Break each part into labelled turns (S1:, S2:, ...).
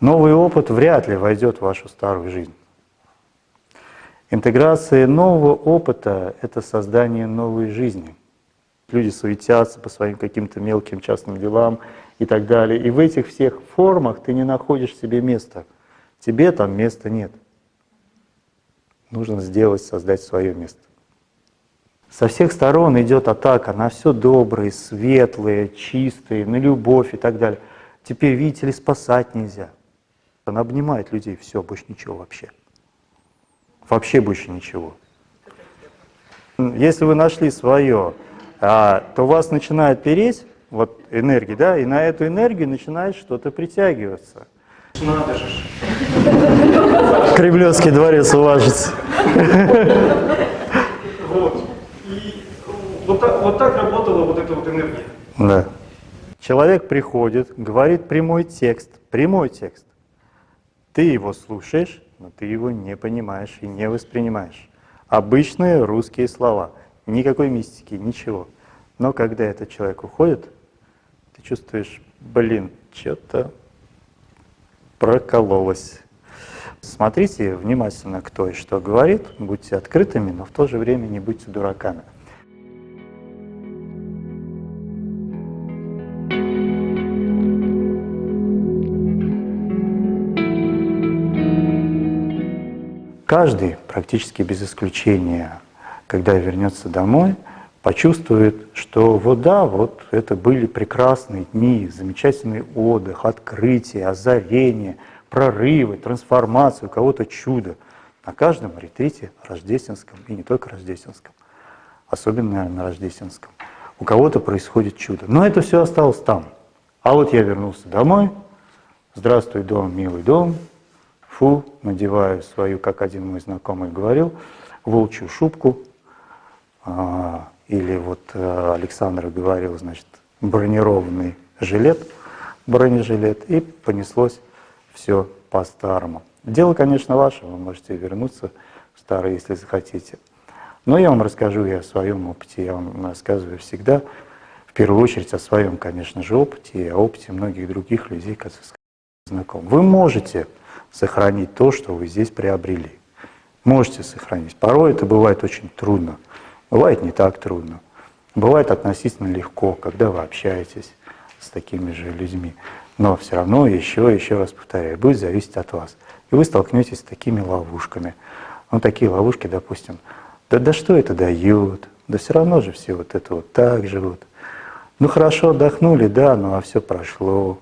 S1: Новый опыт вряд ли войдет в вашу старую жизнь. Интеграция нового опыта — это создание новой жизни. Люди суетятся по своим каким-то мелким частным делам и так далее. И в этих всех формах ты не находишь себе места. Тебе там места нет. Нужно сделать, создать свое место. Со всех сторон идет атака на все доброе, светлое, чистое, на любовь и так далее. Теперь, видите ли, спасать нельзя. Она обнимает людей, все, больше ничего вообще. Вообще больше ничего. Если вы нашли свое, а, то вас начинает переть, вот энергия, да, и на эту энергию начинает что-то притягиваться.
S2: Надо же.
S1: Кремлевский дворец уважится.
S2: Вот. И вот так, вот так работала вот эта вот энергия.
S1: Да. Человек приходит, говорит прямой текст, прямой текст. Ты его слушаешь, но ты его не понимаешь и не воспринимаешь. Обычные русские слова, никакой мистики, ничего. Но когда этот человек уходит, ты чувствуешь, блин, что-то прокололось. Смотрите внимательно, кто и что говорит, будьте открытыми, но в то же время не будьте дураками. Каждый, практически без исключения, когда вернется домой, почувствует, что вот да, вот это были прекрасные дни, замечательный отдых, открытие, озарение, прорывы, трансформация, у кого-то чудо. На каждом ретрите рождественском, и не только рождественском, особенно, наверное, на рождественском, у кого-то происходит чудо. Но это все осталось там. А вот я вернулся домой, здравствуй, дом, милый дом, фу, надеваю свою, как один мой знакомый говорил, волчью шубку, а, или вот а, Александр говорил, значит, бронированный жилет, бронежилет, и понеслось все по-старому. Дело, конечно, ваше, вы можете вернуться в старое, если захотите. Но я вам расскажу и о своем опыте, я вам рассказываю всегда, в первую очередь о своем, конечно же, опыте и о опыте многих других людей, которые знакомы. Вы можете сохранить то, что вы здесь приобрели. Можете сохранить. Порой это бывает очень трудно, бывает не так трудно. Бывает относительно легко, когда вы общаетесь с такими же людьми. Но все равно, еще, еще раз повторяю, будет зависеть от вас. И вы столкнетесь с такими ловушками. Ну, такие ловушки, допустим, да, да что это дает? Да все равно же все вот это вот так живут. Ну хорошо, отдохнули, да, ну а все прошло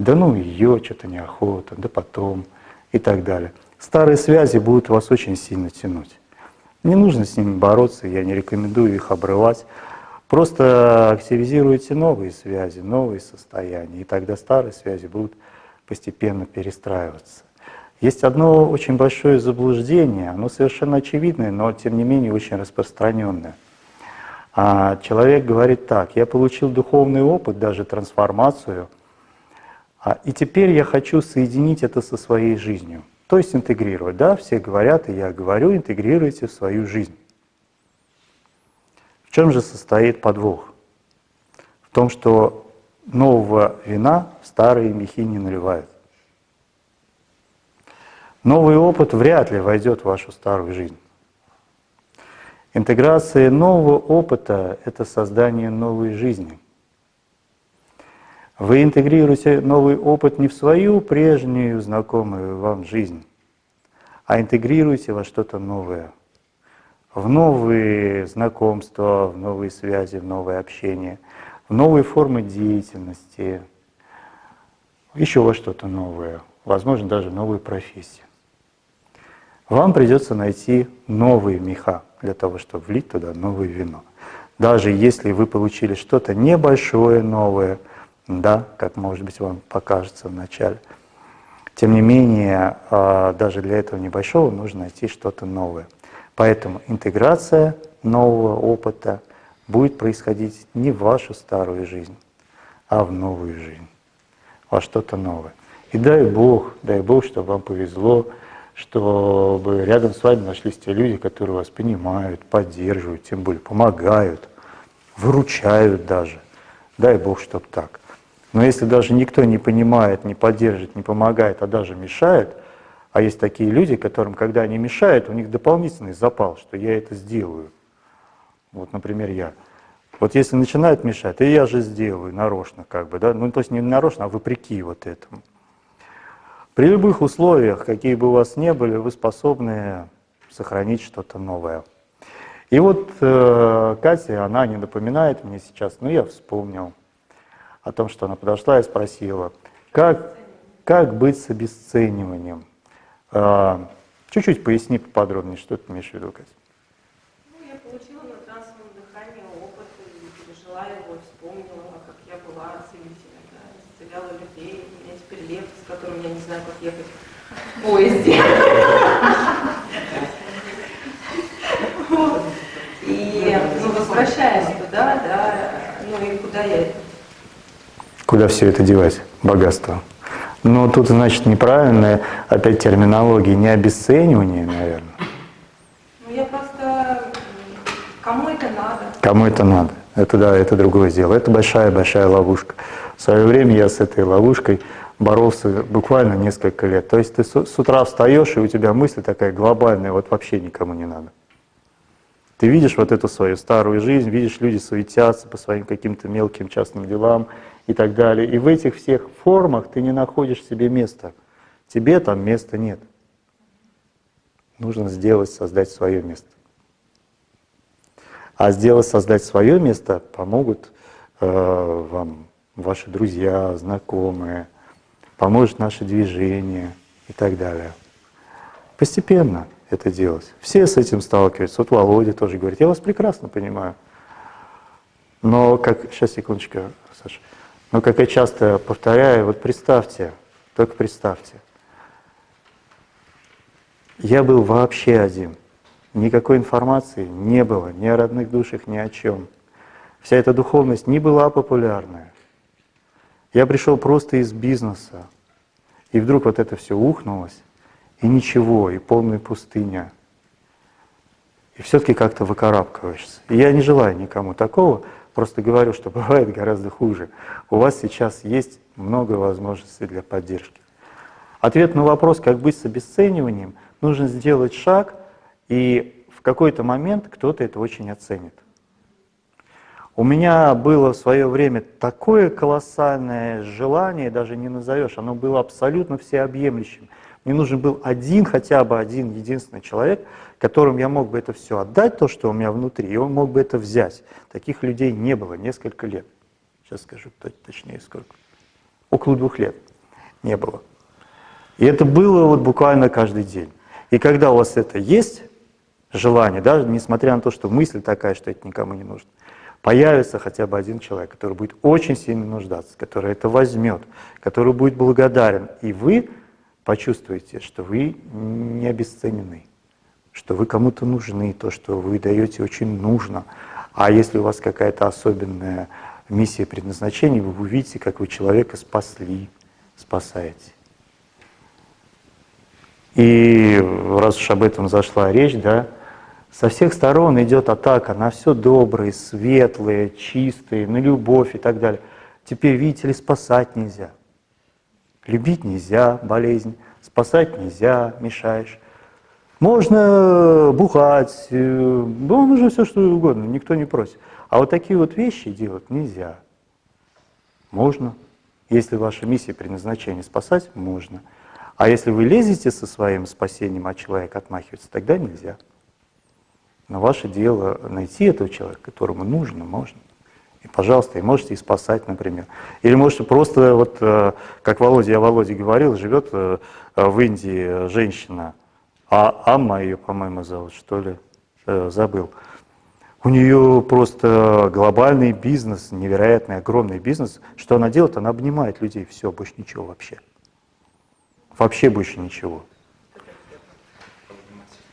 S1: да ну ее, что-то неохота, да потом и так далее. Старые связи будут вас очень сильно тянуть. Не нужно с ними бороться, я не рекомендую их обрывать. Просто активизируйте новые связи, новые состояния, и тогда старые связи будут постепенно перестраиваться. Есть одно очень большое заблуждение, оно совершенно очевидное, но тем не менее очень распространенное. А человек говорит так, я получил духовный опыт, даже трансформацию – и теперь я хочу соединить это со своей жизнью. То есть интегрировать. Да, все говорят, и я говорю, интегрируйте в свою жизнь. В чем же состоит подвох? В том, что нового вина в старые мехи не наливают. Новый опыт вряд ли войдет в вашу старую жизнь. Интеграция нового опыта — это создание новой жизни — вы интегрируете новый опыт не в свою прежнюю знакомую вам жизнь, а интегрируете во что-то новое, в новые знакомства, в новые связи, в новое общение, в новые формы деятельности, еще во что-то новое, возможно, даже новую профессию. Вам придется найти новые меха для того, чтобы влить туда новое вино. Даже если вы получили что-то небольшое новое – да, как может быть вам покажется вначале. Тем не менее, а, даже для этого небольшого нужно найти что-то новое. Поэтому интеграция нового опыта будет происходить не в вашу старую жизнь, а в новую жизнь, во что-то новое. И дай Бог, дай Бог, чтобы вам повезло, чтобы рядом с вами нашлись те люди, которые вас понимают, поддерживают, тем более помогают, выручают даже. Дай Бог, чтобы так. Но если даже никто не понимает, не поддерживает, не помогает, а даже мешает, а есть такие люди, которым, когда они мешают, у них дополнительный запал, что я это сделаю. Вот, например, я. Вот если начинают мешать, и я же сделаю нарочно, как бы, да, ну то есть не нарочно, а вопреки вот этому. При любых условиях, какие бы у вас ни были, вы способны сохранить что-то новое. И вот э, Катя, она не напоминает мне сейчас, но я вспомнил о том, что она подошла и спросила, как, как быть с обесцениванием. Э, чуть-чуть поясни поподробнее, что ты имеешь в виду, Катя.
S3: Ну, я получила на трансовом опыт и пережила его, вспомнила, как я была целителем, да, людей. У меня теперь лев, с которым я не знаю, как ехать поезде. И ну, возвращаясь туда, да, ну и куда я
S1: Куда все это девать, богатство? Но тут, значит, неправильная опять терминология, не обесценивание, наверное.
S3: Ну я просто... Кому это надо?
S1: Кому это надо? Это да, это другое дело. Это большая-большая ловушка. В свое время я с этой ловушкой боролся буквально несколько лет. То есть ты с утра встаешь, и у тебя мысль такая глобальная, вот вообще никому не надо. Ты видишь вот эту свою старую жизнь, видишь, люди суетятся по своим каким-то мелким частным делам и так далее. И в этих всех формах ты не находишь себе места. Тебе там места нет. Нужно сделать, создать свое место. А сделать, создать свое место помогут э, вам ваши друзья, знакомые, поможет наше движение и так далее. Постепенно это делать. Все с этим сталкиваются. Вот Володя тоже говорит, я вас прекрасно понимаю. Но как, сейчас секундочку, Саша. Но как я часто повторяю, вот представьте, только представьте, я был вообще один. Никакой информации не было, ни о родных душах, ни о чем. Вся эта духовность не была популярная. Я пришел просто из бизнеса, и вдруг вот это все ухнулось, и ничего, и полная пустыня. И все-таки как-то выкарабкиваешься. И я не желаю никому такого, просто говорю, что бывает гораздо хуже. У вас сейчас есть много возможностей для поддержки. Ответ на вопрос, как быть с обесцениванием, нужно сделать шаг, и в какой-то момент кто-то это очень оценит. У меня было в свое время такое колоссальное желание, даже не назовешь, оно было абсолютно всеобъемлющим. Мне нужен был один, хотя бы один единственный человек, которым я мог бы это все отдать, то, что у меня внутри, и он мог бы это взять. Таких людей не было несколько лет. Сейчас скажу точнее сколько. Около двух лет не было. И это было вот буквально каждый день. И когда у вас это есть, желание, даже несмотря на то, что мысль такая, что это никому не нужно, появится хотя бы один человек, который будет очень сильно нуждаться, который это возьмет, который будет благодарен, и вы почувствуете, что вы не обесценены, что вы кому-то нужны, то, что вы даете, очень нужно. А если у вас какая-то особенная миссия предназначения, вы увидите, как вы человека спасли, спасаете. И раз уж об этом зашла речь, да, со всех сторон идет атака на все доброе, светлое, чистое, на любовь и так далее. Теперь, видите ли, спасать нельзя. Любить нельзя, болезнь, спасать нельзя, мешаешь. Можно бухать, э, ну, нужно все что угодно, никто не просит. А вот такие вот вещи делать нельзя. Можно. Если ваша миссия предназначения спасать, можно. А если вы лезете со своим спасением, а человек отмахивается, тогда нельзя. Но ваше дело найти этого человека, которому нужно, можно. И, пожалуйста, и можете и спасать, например. Или можете просто, вот, э, как Володя, я Володе говорил, живет э, в Индии женщина, а Амма ее, по-моему, зовут, что ли, э, забыл. У нее просто глобальный бизнес, невероятный, огромный бизнес. Что она делает? Она обнимает людей, все, больше ничего вообще. Вообще больше ничего.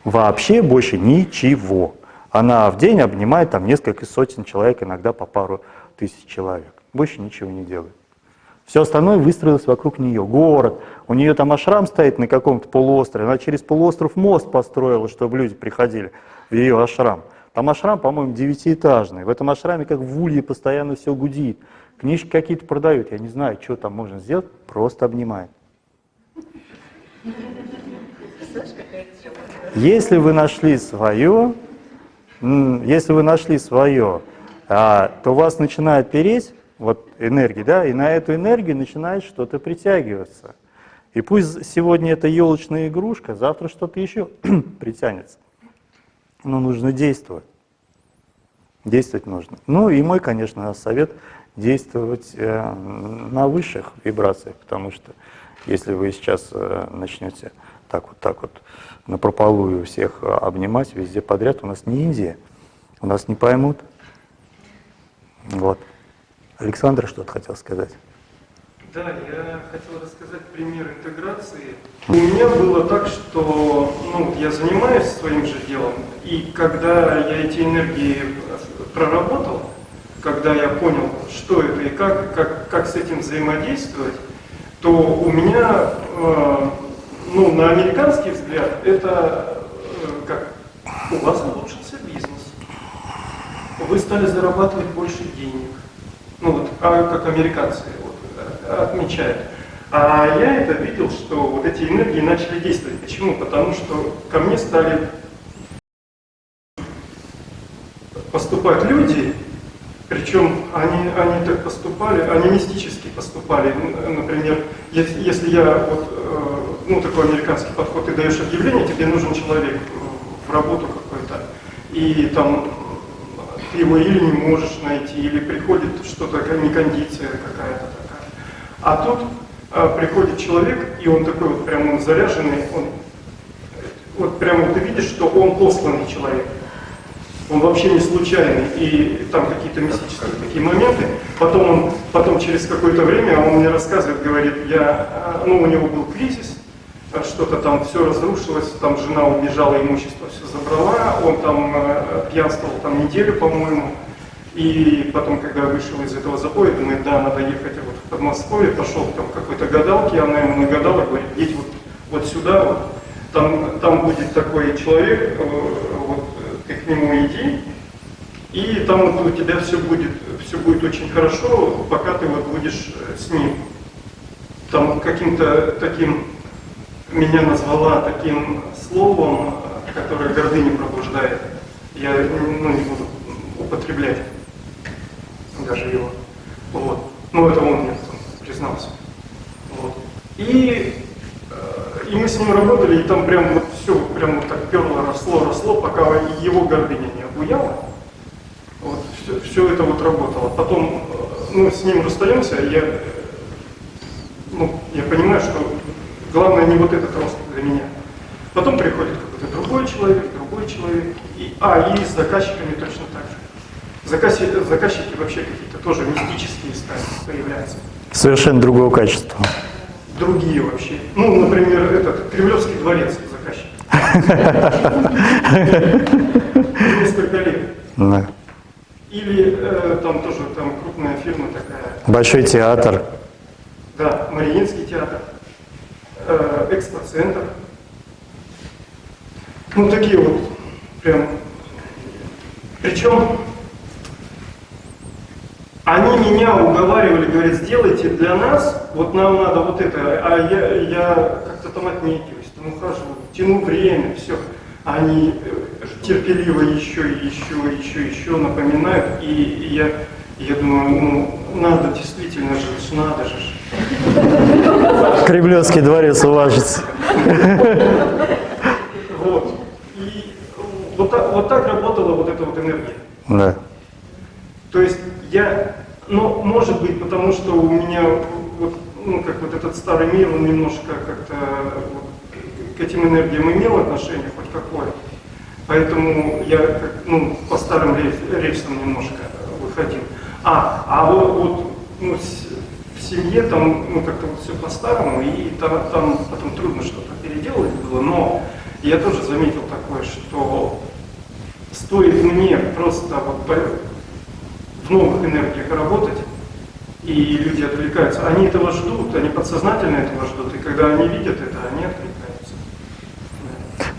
S1: Вообще больше ничего. Она в день обнимает там несколько сотен человек, иногда по пару тысяч человек. Больше ничего не делает. Все остальное выстроилось вокруг нее. Город. У нее там ашрам стоит на каком-то полуострове. Она через полуостров мост построила, чтобы люди приходили в ее ашрам. Там ашрам, по-моему, девятиэтажный. В этом ашраме, как в улье, постоянно все гудит. книжки какие-то продают, я не знаю, что там можно сделать, просто обнимает. Если вы нашли свое, если вы нашли свое, а, то вас начинает переть, вот энергия, да, и на эту энергию начинает что-то притягиваться. И пусть сегодня это елочная игрушка, завтра что-то еще притянется. Но нужно действовать. Действовать нужно. Ну и мой, конечно, совет действовать э, на высших вибрациях, потому что если вы сейчас э, начнете так вот, так вот на прополую всех обнимать везде подряд, у нас не Индия, у нас не поймут. Вот. Александр что-то хотел сказать.
S2: Да, я хотел рассказать пример интеграции. У меня было так, что ну, я занимаюсь своим же делом, и когда я эти энергии проработал, когда я понял, что это и как, как, как с этим взаимодействовать, то у меня, э, ну, на американский взгляд, это э, как у вас улучшился бизнес, вы стали зарабатывать больше денег, ну вот, а, как американцы вот, э, отмечают. А я это видел, что вот эти энергии начали действовать. Почему? Потому что ко мне стали поступать люди, причем они, они так поступали, они мистически поступали. Например, если, если я вот, э, ну такой американский подход, ты даешь объявление, тебе нужен человек в работу какой-то, и там ты его или не можешь найти, или приходит что-то, не кондиция какая-то такая. А тут а, приходит человек, и он такой вот прям он заряженный, он, вот прямо ты видишь, что он посланный человек. Он вообще не случайный, и там какие-то мистические такие моменты. Потом он, потом через какое-то время он мне рассказывает, говорит, я, а, ну у него был кризис, что-то там все разрушилось, там жена убежала, имущество все забрала, он там э, пьянствовал там неделю, по-моему, и потом, когда вышел из этого запоя, думает, да, надо ехать вот в Подмосковье, пошел там какой-то гадалки, она ему нагадала, говорит, едь вот, вот сюда, вот, там, там будет такой человек, э, вот, ты к нему иди, и там вот у тебя все будет, все будет очень хорошо, пока ты вот будешь э, с ним. Там каким-то таким меня назвала таким словом, которое гордыню пробуждает. Я ну, не буду употреблять даже его. Вот. Ну, это он мне признался. Вот. И, э, и мы с ним работали, и там прям вот все прям вот так перло, росло, росло, пока его гордыня не обуяла. Вот, все, все это вот работало. Потом, э, ну, с ним расстаемся, я, ну, я понимаю, что Главное не вот этот рост для меня. Потом приходит какой-то другой человек, другой человек. И, а, и с заказчиками точно так же. Заказчики, заказчики вообще какие-то тоже мистические стали появляются.
S1: Совершенно другого качества.
S2: Другие вообще. Ну, например, этот Кремлевский дворец заказчик. Несколько лет. Да. Или э, там тоже там крупная фирма такая.
S1: Большой театр.
S2: Да, Мариинский экспоцентр. Ну, такие вот прям. Причем они меня уговаривали, говорят, сделайте для нас, вот нам надо вот это, а я, я как-то там отнекиваюсь, там ухожу, тяну время, все. Они э, терпеливо еще, еще, еще, еще напоминают, и я, я думаю, ну, надо действительно же, надо же.
S1: Кремлевский дворец уважится.
S2: Вот. И вот так, вот так работала вот эта вот энергия.
S1: Да.
S2: То есть я, ну, может быть, потому что у меня вот, ну, как вот этот старый мир, он немножко как-то вот, к этим энергиям имел отношение хоть какое. Поэтому я ну, по старым рельсам немножко выходил. А, а вот, вот ну, семье там ну, как-то вот все по-старому, и там, там потом трудно что-то переделать было, но я тоже заметил такое, что стоит мне просто вот в новых энергиях работать, и люди отвлекаются, они этого ждут, они подсознательно этого ждут, и когда они видят это, они отвлекаются.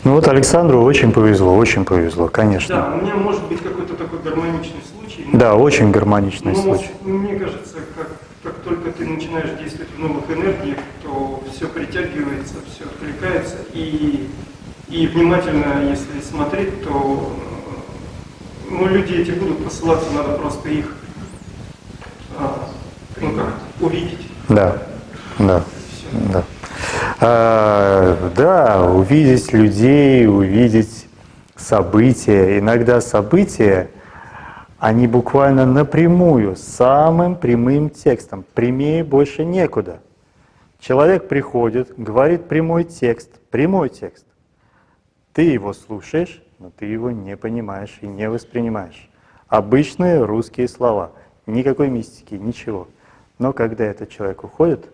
S1: Ну вот Александру очень повезло, очень повезло, конечно.
S2: Да, у меня может быть какой-то такой гармоничный случай.
S1: Да, очень гармоничный
S2: но,
S1: случай.
S2: Мне кажется, как, как только ты начинаешь действовать в новых энергиях, то все притягивается, все откликается. И, и внимательно, если смотреть, то ну, люди эти будут посылаться, надо просто их а, ну как, увидеть.
S1: Да, да, да. А, да, увидеть людей, увидеть события. Иногда события, они буквально напрямую, самым прямым текстом. Прямее больше некуда. Человек приходит, говорит прямой текст, прямой текст. Ты его слушаешь, но ты его не понимаешь и не воспринимаешь. Обычные русские слова, никакой мистики, ничего. Но когда этот человек уходит,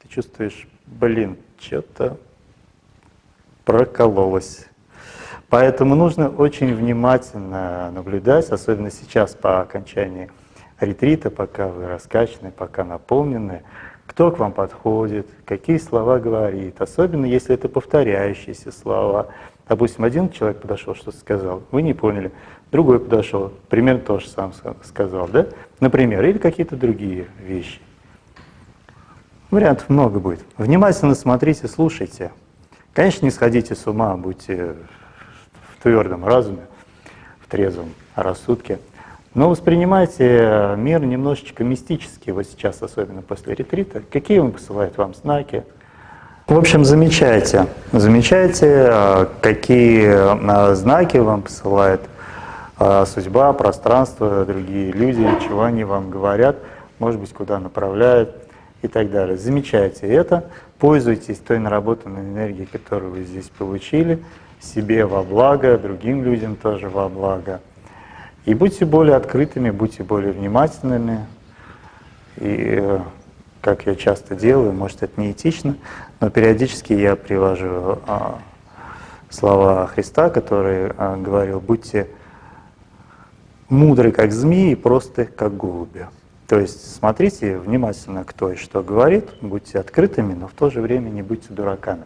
S1: ты чувствуешь, блин, что-то прокололось. Поэтому нужно очень внимательно наблюдать, особенно сейчас по окончании ретрита, пока вы раскачаны, пока наполнены, кто к вам подходит, какие слова говорит, особенно если это повторяющиеся слова. Допустим, один человек подошел, что-то сказал, вы не поняли, другой подошел, примерно то же самое сказал, да? Например, или какие-то другие вещи. Вариантов много будет. Внимательно смотрите, слушайте. Конечно, не сходите с ума, будьте твердом разуме, в трезвом рассудке. Но воспринимайте мир немножечко мистически, вот сейчас, особенно после ретрита. Какие он посылает вам знаки? В общем, замечайте, замечайте, а, какие а, знаки вам посылает а, судьба, пространство, другие люди, чего они вам говорят, может быть, куда направляют и так далее. Замечайте это, пользуйтесь той наработанной энергией, которую вы здесь получили, себе во благо, другим людям тоже во благо. И будьте более открытыми, будьте более внимательными. И э, как я часто делаю, может это не этично, но периодически я привожу а, слова Христа, который а, говорил, будьте мудры, как змеи, и просты, как голуби. То есть смотрите внимательно, кто и что говорит, будьте открытыми, но в то же время не будьте дураками.